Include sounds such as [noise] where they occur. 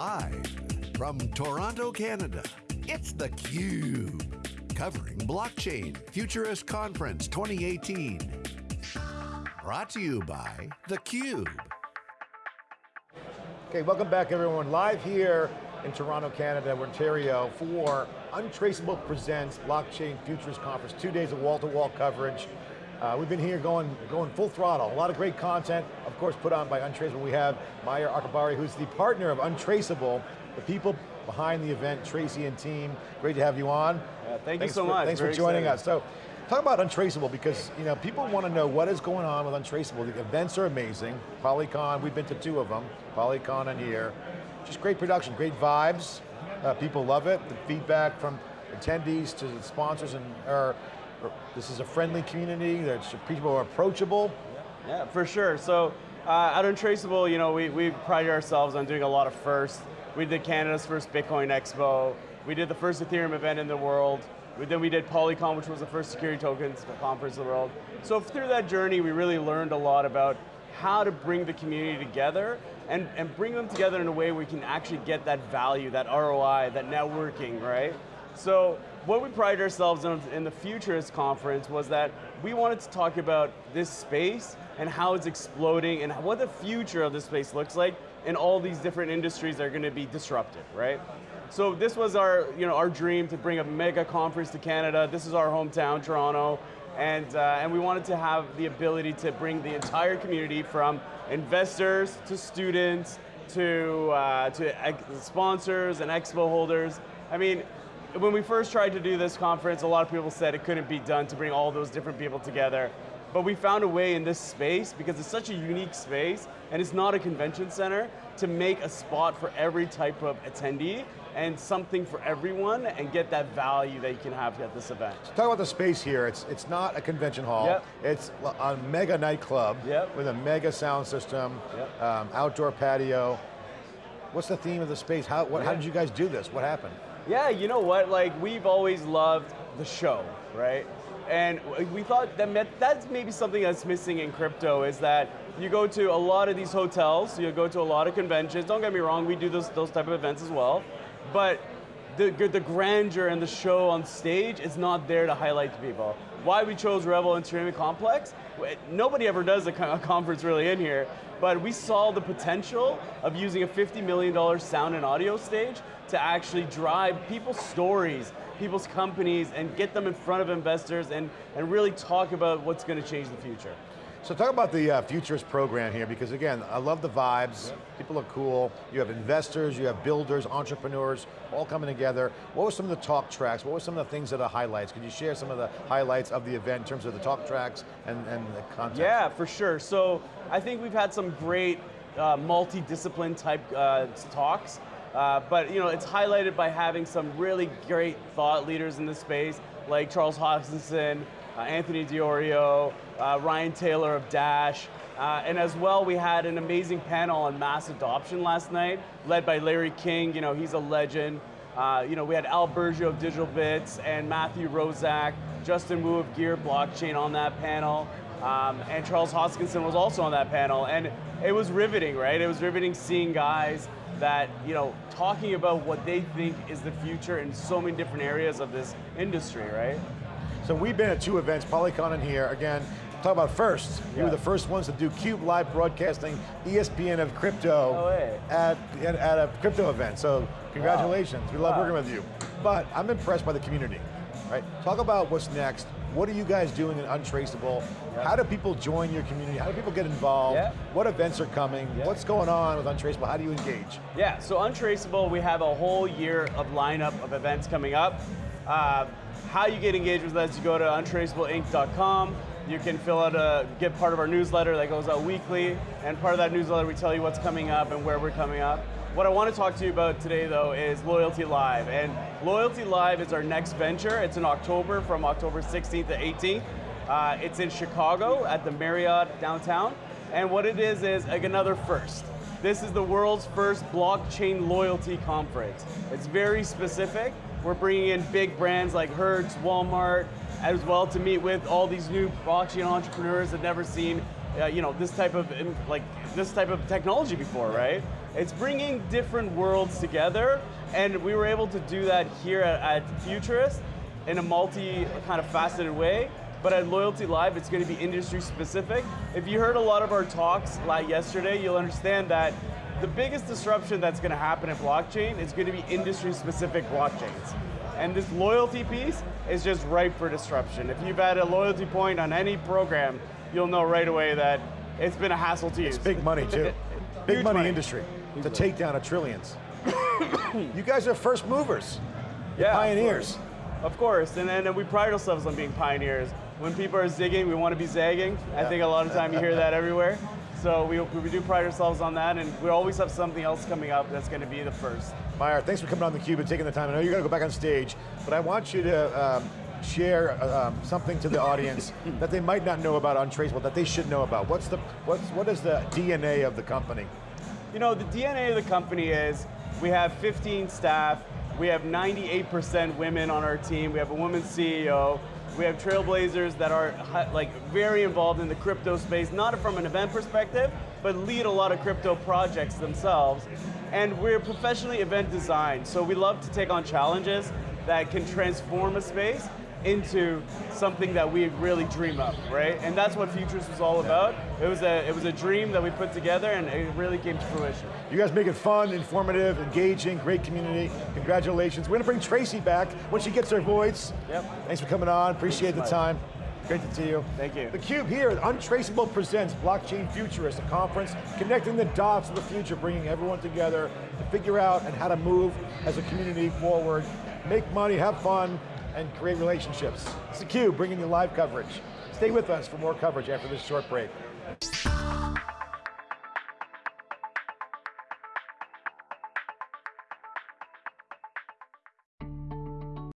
Live from Toronto, Canada, it's theCUBE. Covering Blockchain Futurist Conference 2018. Brought to you by theCUBE. Okay, welcome back everyone. Live here in Toronto, Canada, Ontario for Untraceable Presents Blockchain Futurist Conference. Two days of wall-to-wall -wall coverage. Uh, we've been here going, going full throttle. A lot of great content, course put on by Untraceable. We have Meyer Akabari, who's the partner of Untraceable, the people behind the event, Tracy and team. Great to have you on. Yeah, thank thanks you so for, much. Thanks Very for joining excited. us. So, talk about Untraceable because you know people want to know what is going on with Untraceable. The events are amazing. PolyCon, we've been to two of them. PolyCon and here. Just great production, great vibes. Uh, people love it. The feedback from attendees to the sponsors and are this is a friendly community, there's people are approachable. Yeah, for sure. So uh, at Untraceable, you know, we, we pride ourselves on doing a lot of firsts. We did Canada's first Bitcoin Expo. We did the first Ethereum event in the world. We, then we did Polycon, which was the first security tokens conference in the world. So through that journey, we really learned a lot about how to bring the community together and, and bring them together in a way we can actually get that value, that ROI, that networking, right? So what we pride ourselves on in the Futurist Conference was that we wanted to talk about this space and how it's exploding and what the future of this space looks like and all these different industries are going to be disrupted, right? So this was our, you know, our dream to bring a mega conference to Canada. This is our hometown, Toronto. And, uh, and we wanted to have the ability to bring the entire community from investors to students to, uh, to sponsors and expo holders. I mean, when we first tried to do this conference, a lot of people said it couldn't be done to bring all those different people together. But we found a way in this space, because it's such a unique space, and it's not a convention center, to make a spot for every type of attendee, and something for everyone, and get that value that you can have at this event. So talk about the space here. It's, it's not a convention hall. Yep. It's a mega nightclub yep. with a mega sound system, yep. um, outdoor patio. What's the theme of the space? How, what, yeah. how did you guys do this? What happened? Yeah, you know what, like we've always loved the show, right? And we thought that that's maybe something that's missing in crypto is that you go to a lot of these hotels, you go to a lot of conventions, don't get me wrong, we do those, those type of events as well, but the, the grandeur and the show on stage is not there to highlight to people. Why we chose Rebel Entertainment Complex, nobody ever does a conference really in here, but we saw the potential of using a $50 million sound and audio stage to actually drive people's stories, people's companies, and get them in front of investors and, and really talk about what's going to change the future. So talk about the uh, Futurist program here, because again, I love the vibes, yep. people are cool, you have investors, you have builders, entrepreneurs, all coming together. What were some of the talk tracks? What were some of the things that are highlights? Could you share some of the highlights of the event in terms of the talk tracks and, and the content? Yeah, for sure. So I think we've had some great uh, multi-discipline type uh, talks. Uh, but you know, it's highlighted by having some really great thought leaders in the space, like Charles Hoskinson, uh, Anthony Di Iorio, uh, Ryan Taylor of Dash, uh, and as well we had an amazing panel on mass adoption last night, led by Larry King, you know, he's a legend. Uh, you know, we had Al Burgio of Digital Bits and Matthew Roszak, Justin Wu of Gear Blockchain on that panel. Um, and Charles Hoskinson was also on that panel, and it was riveting, right? It was riveting seeing guys that, you know, talking about what they think is the future in so many different areas of this industry, right? So we've been at two events, Polycon and here, again, talk about first. Yeah. We were the first ones to do CUBE live broadcasting, ESPN of crypto no at, at, at, a crypto event. So congratulations, wow. we love wow. working with you. But I'm impressed by the community, right? Talk about what's next. What are you guys doing in Untraceable? Yep. How do people join your community? How do people get involved? Yep. What events are coming? Yep. What's going on with Untraceable? How do you engage? Yeah, so Untraceable, we have a whole year of lineup of events coming up. Uh, how you get engaged with us, you go to untraceableinc.com, you can fill out a, get part of our newsletter that goes out weekly, and part of that newsletter we tell you what's coming up and where we're coming up. What I want to talk to you about today though is Loyalty Live, and Loyalty Live is our next venture. It's in October, from October 16th to 18th. Uh, it's in Chicago at the Marriott downtown, and what it is is like another first. This is the world's first blockchain loyalty conference. It's very specific. We're bringing in big brands like Hertz, Walmart, as well to meet with all these new blockchain entrepreneurs that never seen uh, you know, this type of like this type of technology before, right? It's bringing different worlds together, and we were able to do that here at, at Futurist in a multi kind of faceted way. But at Loyalty Live, it's going to be industry specific. If you heard a lot of our talks like yesterday, you'll understand that the biggest disruption that's going to happen in blockchain is going to be industry specific blockchains. And this loyalty piece is just ripe for disruption. If you've had a loyalty point on any program, you'll know right away that it's been a hassle to use. It's big money too. [laughs] big money, money. industry Huge to money. take down a trillions. [coughs] you guys are first movers. You're Yeah, of pioneers. Of course, and then we pride ourselves on being pioneers. When people are zigging, we want to be zagging. I think a lot of time you hear that everywhere. So we, we do pride ourselves on that, and we always have something else coming up that's going to be the first. Meyer, thanks for coming on theCUBE and taking the time. I know you're going to go back on stage, but I want you to um, share um, something to the audience [laughs] that they might not know about Untraceable, that they should know about. What's the, what's, what is the DNA of the company? You know, the DNA of the company is we have 15 staff, we have 98% women on our team, we have a woman CEO, we have trailblazers that are like very involved in the crypto space, not from an event perspective, but lead a lot of crypto projects themselves. And we're professionally event designed, so we love to take on challenges that can transform a space into something that we really dream of, right? And that's what Futurist was all about. It was a it was a dream that we put together, and it really came to fruition. You guys make it fun, informative, engaging, great community. Congratulations. We're going to bring Tracy back when she gets her voice. Yep. Thanks for coming on, appreciate the time. Great to see you. Thank you. theCUBE here, Untraceable presents Blockchain Futurist, a conference connecting the dots of the future, bringing everyone together to figure out and how to move as a community forward, make money, have fun, and create relationships. It's theCUBE, bringing you live coverage. Stay with us for more coverage after this short break.